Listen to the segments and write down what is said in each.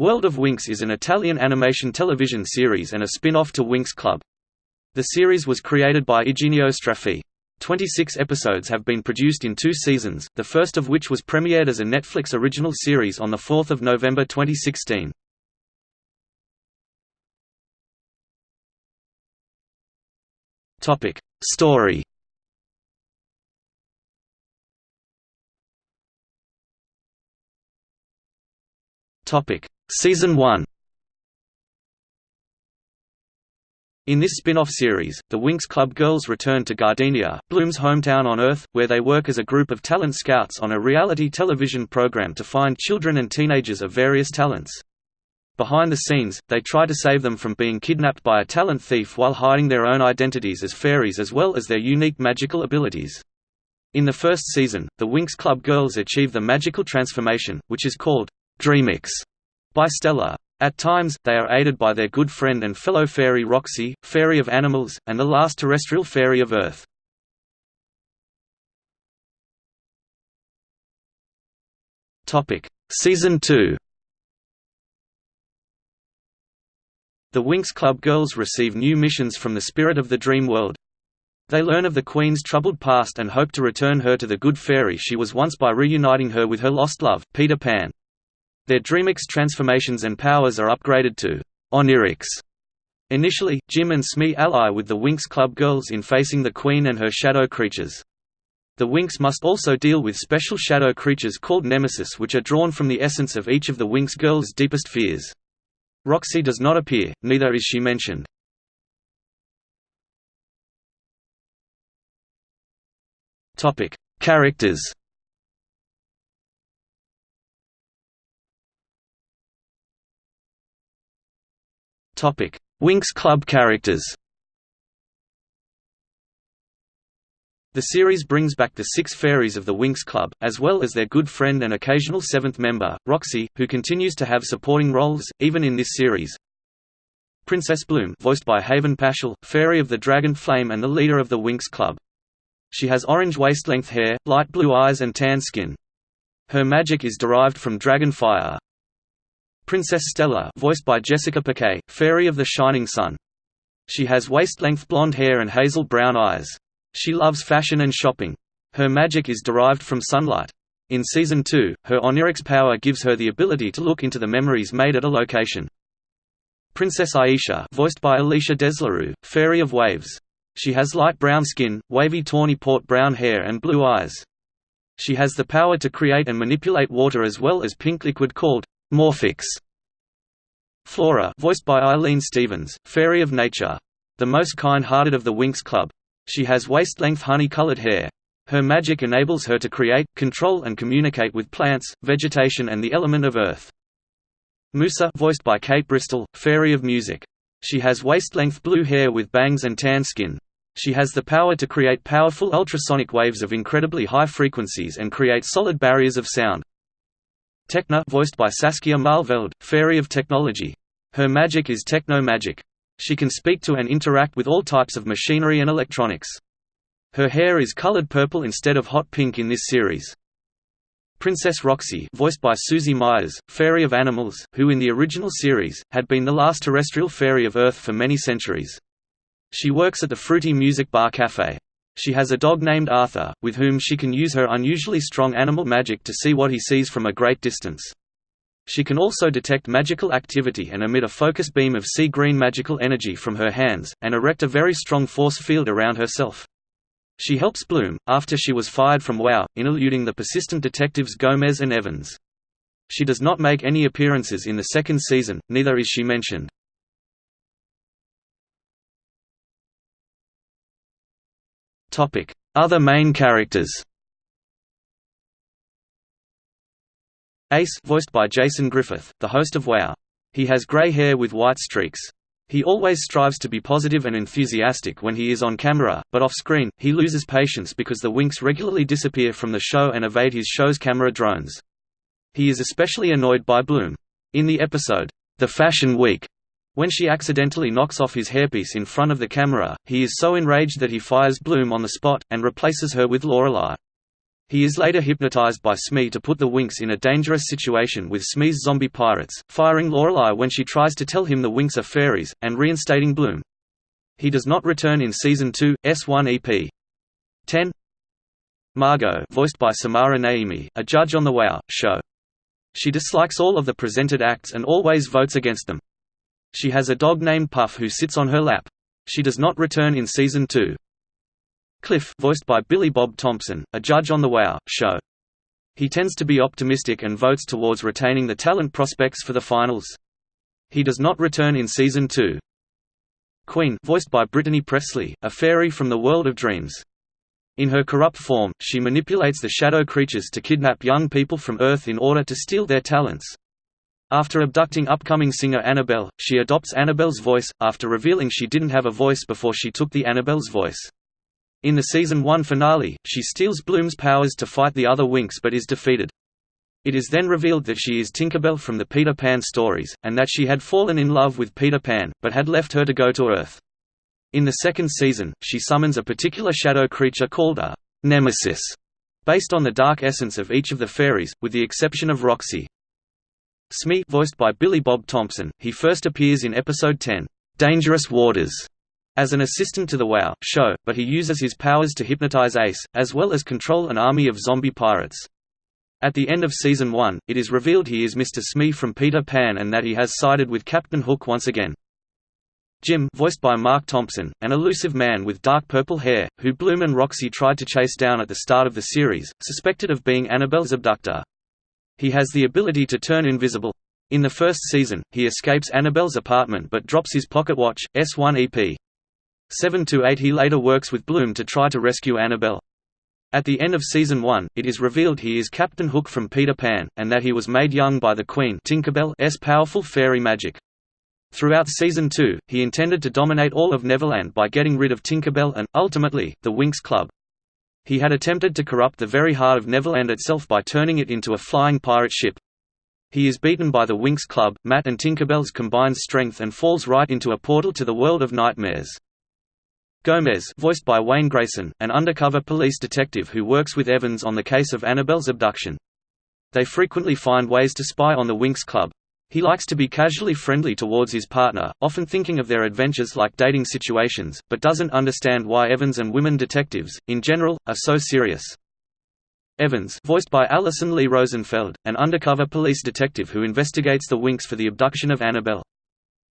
World of Winx is an Italian animation television series and a spin-off to Winx Club. The series was created by Iginio Straffi. 26 episodes have been produced in two seasons, the first of which was premiered as a Netflix original series on 4 November 2016. Story Season 1 In this spin-off series, the Winx Club girls return to Gardenia, Bloom's hometown on Earth, where they work as a group of talent scouts on a reality television program to find children and teenagers of various talents. Behind the scenes, they try to save them from being kidnapped by a talent thief while hiding their own identities as fairies as well as their unique magical abilities. In the first season, the Winx Club girls achieve the magical transformation, which is called Dreamix by Stella. At times, they are aided by their good friend and fellow fairy Roxy, fairy of animals, and the last terrestrial fairy of Earth. Season 2 The Winx Club girls receive new missions from the Spirit of the Dream World. They learn of the Queen's troubled past and hope to return her to the good fairy she was once by reuniting her with her lost love, Peter Pan. Their Dreamix transformations and powers are upgraded to Onirix. Initially, Jim and Smee ally with the Winx Club girls in facing the Queen and her shadow creatures. The Winx must also deal with special shadow creatures called Nemesis which are drawn from the essence of each of the Winx girls' deepest fears. Roxy does not appear, neither is she mentioned. Characters Winx Club characters The series brings back the six fairies of the Winx Club, as well as their good friend and occasional seventh member, Roxy, who continues to have supporting roles, even in this series. Princess Bloom voiced by Haven Paschal, fairy of the Dragon Flame and the leader of the Winx Club. She has orange waist-length hair, light blue eyes and tan skin. Her magic is derived from dragon fire. Princess Stella voiced by Jessica Paquet, Fairy of the Shining Sun. She has waist-length blonde hair and hazel brown eyes. She loves fashion and shopping. Her magic is derived from sunlight. In Season 2, her Onirix power gives her the ability to look into the memories made at a location. Princess Aisha voiced by Alysha Deslorieux, Fairy of Waves. She has light brown skin, wavy tawny port brown hair and blue eyes. She has the power to create and manipulate water as well as pink liquid called Morphix. Flora voiced by Eileen Stevens, Fairy of Nature. The most kind-hearted of the Winx Club. She has waist-length honey-colored hair. Her magic enables her to create, control and communicate with plants, vegetation and the element of earth. Musa voiced by Kate Bristol, Fairy of Music. She has waist-length blue hair with bangs and tan skin. She has the power to create powerful ultrasonic waves of incredibly high frequencies and create solid barriers of sound. Tecna voiced by Saskia Maalveld, Fairy of Technology. Her magic is techno-magic. She can speak to and interact with all types of machinery and electronics. Her hair is colored purple instead of hot pink in this series. Princess Roxy voiced by Susie Myers, Fairy of Animals, who in the original series, had been the last terrestrial fairy of Earth for many centuries. She works at the Fruity Music Bar Cafe. She has a dog named Arthur, with whom she can use her unusually strong animal magic to see what he sees from a great distance. She can also detect magical activity and emit a focus beam of sea green magical energy from her hands, and erect a very strong force field around herself. She helps Bloom, after she was fired from WoW, in eluding the persistent detectives Gomez and Evans. She does not make any appearances in the second season, neither is she mentioned. Other main characters Ace voiced by Jason Griffith, the host of WoW. He has grey hair with white streaks. He always strives to be positive and enthusiastic when he is on camera, but off-screen, he loses patience because the Winx regularly disappear from the show and evade his show's camera drones. He is especially annoyed by Bloom. In the episode, The Fashion Week, when she accidentally knocks off his hairpiece in front of the camera, he is so enraged that he fires Bloom on the spot, and replaces her with Lorelei. He is later hypnotized by Smee to put the Winx in a dangerous situation with Smee's zombie pirates, firing Lorelei when she tries to tell him the Winx are fairies, and reinstating Bloom. He does not return in Season 2, S1 EP. 10 Margot voiced by Samara Naimi, a judge on the WoW show. She dislikes all of the presented acts and always votes against them. She has a dog named Puff who sits on her lap. She does not return in Season 2. Cliff voiced by Billy Bob Thompson, a judge on the WoW show. He tends to be optimistic and votes towards retaining the talent prospects for the finals. He does not return in Season 2. Queen voiced by Brittany Presley, a fairy from the world of dreams. In her corrupt form, she manipulates the shadow creatures to kidnap young people from Earth in order to steal their talents. After abducting upcoming singer Annabelle, she adopts Annabelle's voice, after revealing she didn't have a voice before she took the Annabelle's voice. In the Season 1 finale, she steals Bloom's powers to fight the other Winx but is defeated. It is then revealed that she is Tinkerbell from the Peter Pan stories, and that she had fallen in love with Peter Pan, but had left her to go to Earth. In the second season, she summons a particular shadow creature called a «nemesis», based on the dark essence of each of the fairies, with the exception of Roxy. Smee voiced by Billy Bob Thompson, he first appears in episode 10, «Dangerous Waters», as an assistant to the WoW show, but he uses his powers to hypnotize Ace, as well as control an army of zombie pirates. At the end of Season 1, it is revealed he is Mr. Smee from Peter Pan and that he has sided with Captain Hook once again. Jim voiced by Mark Thompson, an elusive man with dark purple hair, who Bloom and Roxy tried to chase down at the start of the series, suspected of being Annabelle's abductor. He has the ability to turn invisible. In the first season, he escapes Annabelle's apartment but drops his pocket watch, S1 EP. 7–8 He later works with Bloom to try to rescue Annabelle. At the end of Season 1, it is revealed he is Captain Hook from Peter Pan, and that he was made young by the Queen Tinkerbell's powerful fairy magic. Throughout Season 2, he intended to dominate all of Neverland by getting rid of Tinkerbell and, ultimately, the Winx Club. He had attempted to corrupt the very heart of Neverland itself by turning it into a flying pirate ship. He is beaten by the Winx Club, Matt and Tinkerbell's combined strength and falls right into a portal to the world of nightmares. Gomez voiced by Wayne Grayson, an undercover police detective who works with Evans on the case of Annabelle's abduction. They frequently find ways to spy on the Winx Club. He likes to be casually friendly towards his partner, often thinking of their adventures like dating situations, but doesn't understand why Evans and women detectives, in general, are so serious. Evans voiced by Alyson Leigh Rosenfeld, an undercover police detective who investigates the Winx for the abduction of Annabelle.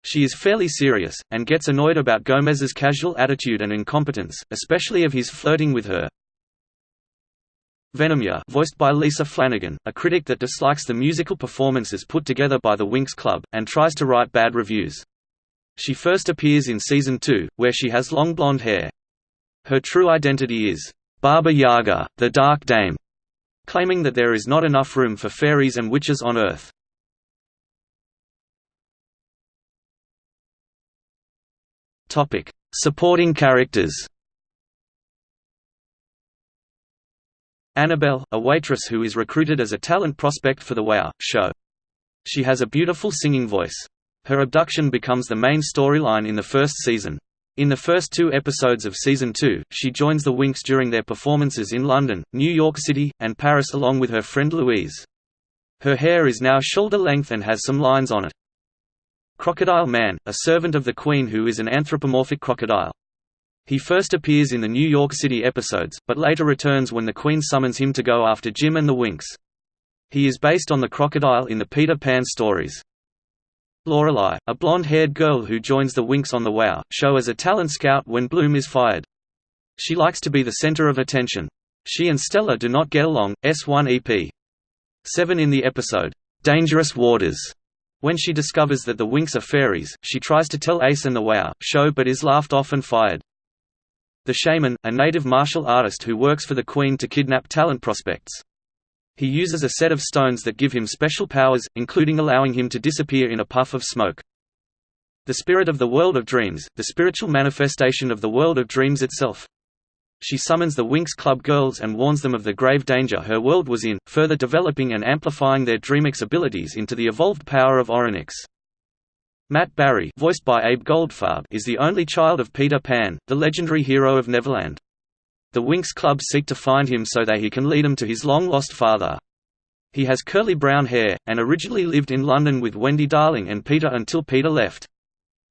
She is fairly serious, and gets annoyed about Gomez's casual attitude and incompetence, especially of his flirting with her. Venomia voiced by Lisa Flanagan, a critic that dislikes the musical performances put together by the Winx Club, and tries to write bad reviews. She first appears in Season 2, where she has long blonde hair. Her true identity is, Baba Yaga, the Dark Dame, claiming that there is not enough room for fairies and witches on Earth. Supporting characters. Annabelle, a waitress who is recruited as a talent prospect for the WoW show. She has a beautiful singing voice. Her abduction becomes the main storyline in the first season. In the first two episodes of Season 2, she joins the Winx during their performances in London, New York City, and Paris along with her friend Louise. Her hair is now shoulder length and has some lines on it. Crocodile Man, a servant of the Queen who is an anthropomorphic crocodile. He first appears in the New York City episodes, but later returns when the Queen summons him to go after Jim and the Winx. He is based on the crocodile in the Peter Pan stories. Lorelei, a blonde-haired girl who joins the Winx on the WoW show as a talent scout when Bloom is fired. She likes to be the center of attention. She and Stella do not get along. S1 EP. 7 in the episode, Dangerous Waters. When she discovers that the Winx are fairies, she tries to tell Ace and the WoW show but is laughed off and fired. The Shaman, a native martial artist who works for the Queen to kidnap talent prospects. He uses a set of stones that give him special powers, including allowing him to disappear in a puff of smoke. The spirit of the world of dreams, the spiritual manifestation of the world of dreams itself. She summons the Winx Club girls and warns them of the grave danger her world was in, further developing and amplifying their Dreamix abilities into the evolved power of Onirix. Matt Barrie voiced by Abe Goldfarb is the only child of Peter Pan, the legendary hero of Neverland. The Winx Club seek to find him so that he can lead them to his long-lost father. He has curly brown hair, and originally lived in London with Wendy Darling and Peter until Peter left.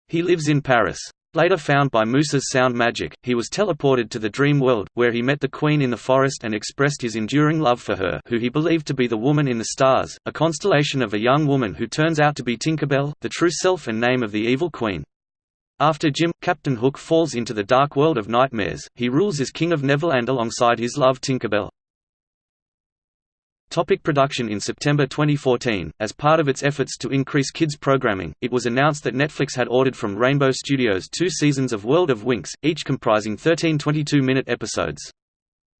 He lives in Paris. Later found by Musa's sound magic, he was teleported to the dream world, where he met the Queen in the forest and expressed his enduring love for her who he believed to be the woman in the stars, a constellation of a young woman who turns out to be Tinkerbell, the true self and name of the evil queen. After Jim, Captain Hook falls into the dark world of nightmares, he rules as King of Neverland alongside his love Tinkerbell. Topic production In September 2014, as part of its efforts to increase kids programming, it was announced that Netflix had ordered from Rainbow Studios two seasons of World of Winx, each comprising 13 22-minute episodes.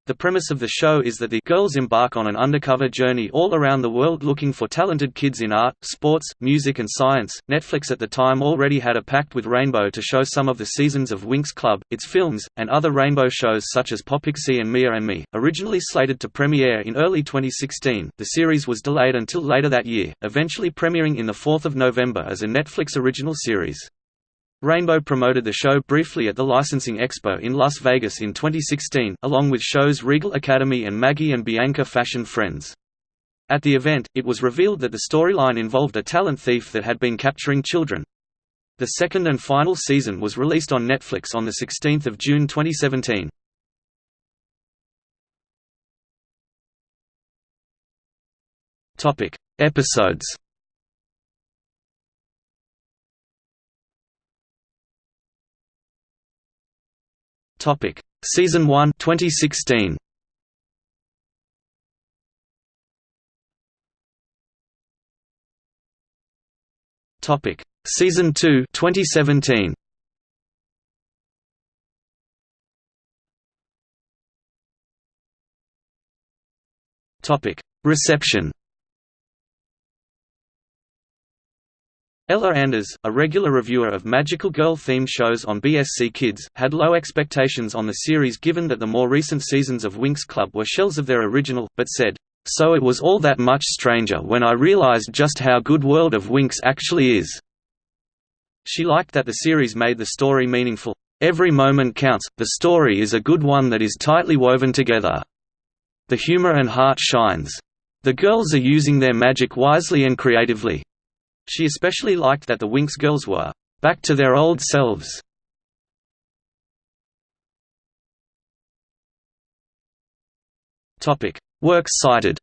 The premise of the show is that the girls embark on an undercover journey all around the world looking for talented kids in art, sports, music and science. Netflix at the time already had a pact with Rainbow to show some of the seasons of Winx Club, its films, and other Rainbow shows such as PopPixie and Mia and Me. Originally slated to premiere in early 2016, the series was delayed until later that year, eventually premiering in the 4th of November as a Netflix original series. Rainbow promoted the show briefly at the Licensing Expo in Las Vegas in 2016, along with shows Regal Academy and Maggie and Bianca Fashion Friends. At the event, it was revealed that the storyline involved a talent thief that had been capturing children. The second and final season was released on Netflix on 16 June 2017. Episodes Topic: Season 1 2016. Topic: Season 2 2017. Topic: Reception. Ella Anders, a regular reviewer of magical girl-themed shows on BSC Kids, had low expectations on the series given that the more recent seasons of Winx Club were shells of their original, but said, "...so it was all that much stranger when I realized just how good World of Winx actually is." She liked that the series made the story meaningful. Every moment counts, the story is a good one that is tightly woven together. The humor and heart shines. The girls are using their magic wisely and creatively. She especially liked that the Winx girls were back to their old selves. Topic: Works cited.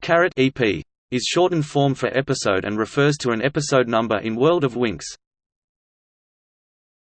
Carat EP is shortened form for episode and refers to an episode number in World of Winx.